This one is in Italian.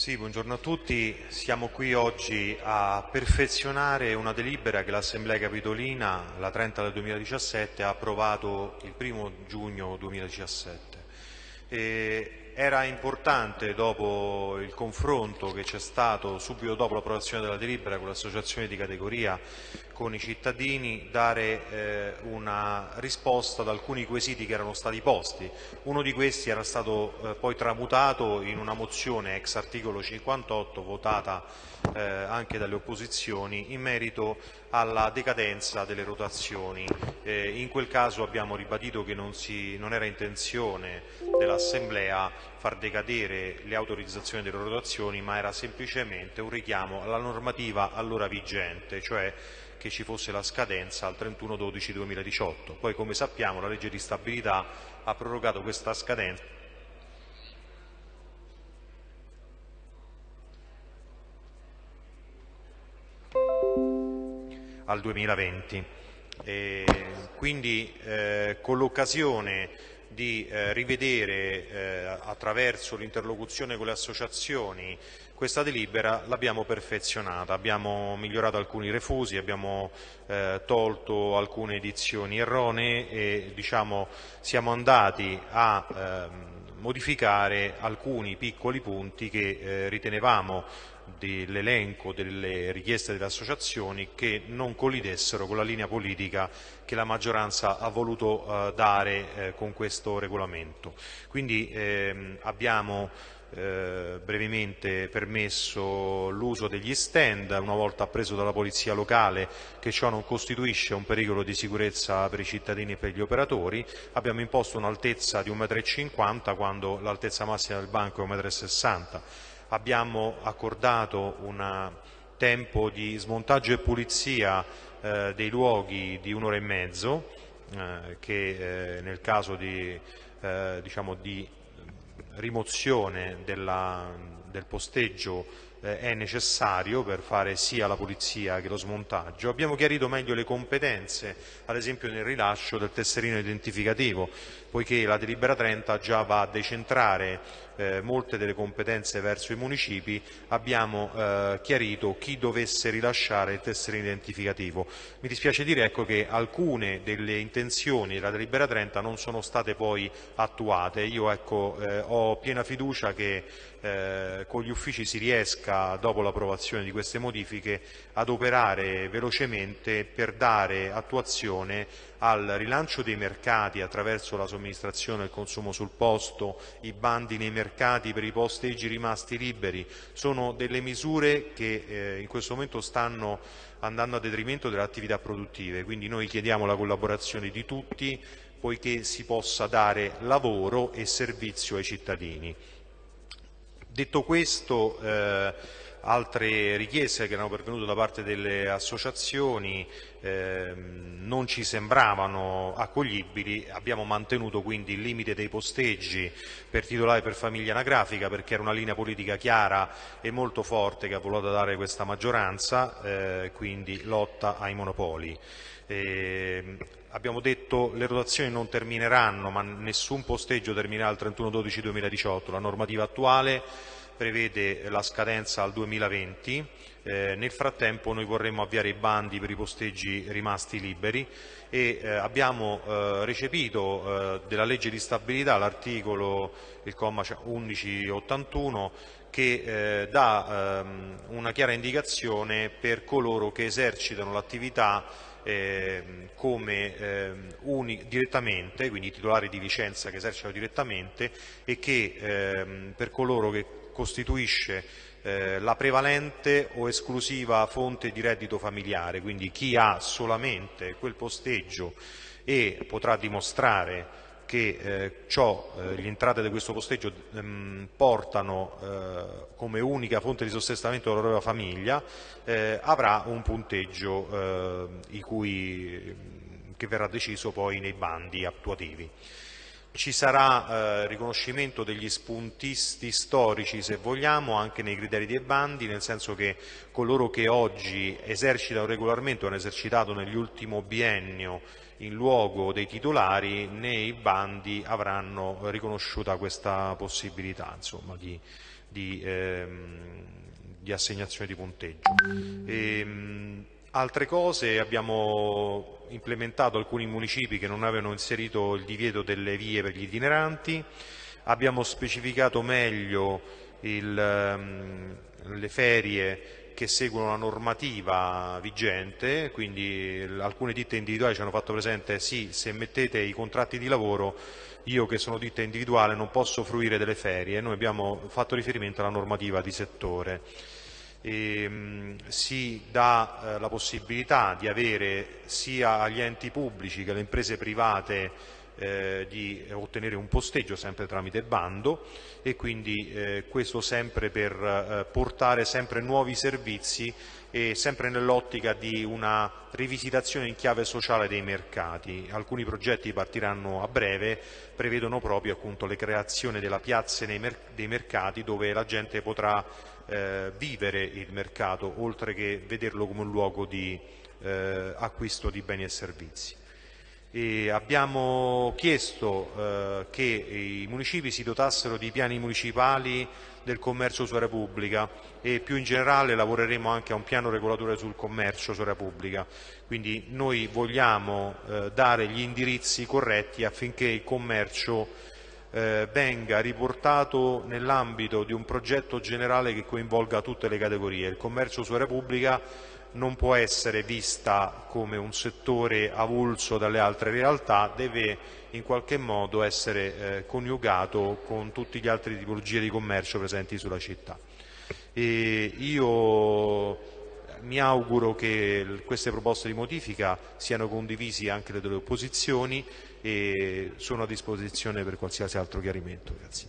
Sì, buongiorno a tutti. Siamo qui oggi a perfezionare una delibera che l'Assemblea Capitolina, la 30 del 2017, ha approvato il 1 giugno 2017. E era importante, dopo il confronto che c'è stato subito dopo l'approvazione della delibera con le associazioni di categoria, con i cittadini, dare eh, una risposta ad alcuni quesiti che erano stati posti. Uno di questi era stato eh, poi tramutato in una mozione ex articolo 58 votata eh, anche dalle opposizioni in merito alla decadenza delle rotazioni. Eh, in quel caso abbiamo ribadito che non, si, non era intenzione dell'Assemblea far decadere le autorizzazioni delle rotazioni, ma era semplicemente un richiamo alla normativa allora vigente, cioè che ci fosse la scadenza al 31-12-2018. Poi, come sappiamo, la legge di stabilità ha prorogato questa scadenza al 2020. E quindi eh, con l'occasione di eh, rivedere eh, attraverso l'interlocuzione con le associazioni questa delibera l'abbiamo perfezionata, abbiamo migliorato alcuni refusi, abbiamo eh, tolto alcune edizioni erronee e diciamo, siamo andati a ehm, modificare alcuni piccoli punti che eh, ritenevamo dell'elenco delle richieste delle associazioni che non collidessero con la linea politica che la maggioranza ha voluto eh, dare eh, con questo regolamento. Quindi ehm, abbiamo eh, brevemente permesso l'uso degli stand una volta appreso dalla polizia locale che ciò non costituisce un pericolo di sicurezza per i cittadini e per gli operatori, abbiamo imposto un'altezza di 1,50 m quando l'altezza massima del banco è 1,60 m, abbiamo accordato un tempo di smontaggio e pulizia eh, dei luoghi di un'ora e mezzo eh, che eh, nel caso di, eh, diciamo di rimozione della, del posteggio eh, è necessario per fare sia la pulizia che lo smontaggio. Abbiamo chiarito meglio le competenze, ad esempio nel rilascio del tesserino identificativo, poiché la delibera 30 già va a decentrare eh, molte delle competenze verso i municipi, abbiamo eh, chiarito chi dovesse rilasciare il tesserino identificativo. Mi dispiace dire ecco, che alcune delle intenzioni della delibera 30 non sono state poi attuate. Io ecco, eh, ho piena fiducia che eh, con gli uffici si riesca, dopo l'approvazione di queste modifiche, ad operare velocemente per dare attuazione al rilancio dei mercati attraverso la somministrazione e il consumo sul posto, i bandi nei mercati per i posteggi rimasti liberi, sono delle misure che eh, in questo momento stanno andando a detrimento delle attività produttive, quindi noi chiediamo la collaborazione di tutti poiché si possa dare lavoro e servizio ai cittadini. Detto questo, eh, altre richieste che erano pervenute da parte delle associazioni eh, non ci sembravano accoglibili, abbiamo mantenuto quindi il limite dei posteggi per titolare per famiglia anagrafica perché era una linea politica chiara e molto forte che ha voluto dare questa maggioranza, eh, quindi lotta ai monopoli. Eh, abbiamo detto che le rotazioni non termineranno, ma nessun posteggio terminerà il 31-12-2018. La normativa attuale prevede la scadenza al 2020. Eh, nel frattempo noi vorremmo avviare i bandi per i posteggi rimasti liberi e eh, abbiamo eh, recepito eh, della legge di stabilità l'articolo, il comma 1181, che eh, dà ehm, una chiara indicazione per coloro che esercitano l'attività eh, come eh, uni, direttamente, quindi titolari di licenza che esercitano direttamente e che ehm, per coloro che costituisce eh, la prevalente o esclusiva fonte di reddito familiare, quindi chi ha solamente quel posteggio e potrà dimostrare che eh, ciò, eh, le entrate di questo posteggio ehm, portano eh, come unica fonte di sostentamento della propria famiglia, eh, avrà un punteggio eh, cui, che verrà deciso poi nei bandi attuativi. Ci sarà eh, riconoscimento degli spuntisti storici, se vogliamo, anche nei criteri dei bandi, nel senso che coloro che oggi esercitano regolarmente o hanno esercitato nell'ultimo biennio in luogo dei titolari, nei bandi avranno riconosciuta questa possibilità insomma, di, di, ehm, di, assegnazione di punteggio. E, ehm, altre cose abbiamo implementato alcuni municipi che non avevano inserito il divieto delle vie per gli itineranti, abbiamo specificato meglio il, um, le ferie che seguono la normativa vigente, quindi alcune ditte individuali ci hanno fatto presente sì, se mettete i contratti di lavoro io che sono ditta individuale non posso fruire delle ferie, noi abbiamo fatto riferimento alla normativa di settore e, mh, si dà eh, la possibilità di avere sia agli enti pubblici che alle imprese private eh, di ottenere un posteggio sempre tramite bando e quindi eh, questo sempre per eh, portare sempre nuovi servizi e sempre nell'ottica di una rivisitazione in chiave sociale dei mercati. Alcuni progetti partiranno a breve, prevedono proprio appunto, le creazioni della piazza dei mercati dove la gente potrà eh, vivere il mercato oltre che vederlo come un luogo di eh, acquisto di beni e servizi. E abbiamo chiesto eh, che i municipi si dotassero di piani municipali del commercio su area pubblica e più in generale lavoreremo anche a un piano regolatore sul commercio su area pubblica. Quindi noi vogliamo eh, dare gli indirizzi corretti affinché il commercio eh, venga riportato nell'ambito di un progetto generale che coinvolga tutte le categorie. Il commercio su area pubblica non può essere vista come un settore avulso dalle altre realtà, deve in qualche modo essere eh, coniugato con tutte le altre tipologie di commercio presenti sulla città. E io mi auguro che queste proposte di modifica siano condivisi anche dalle opposizioni e sono a disposizione per qualsiasi altro chiarimento. Grazie.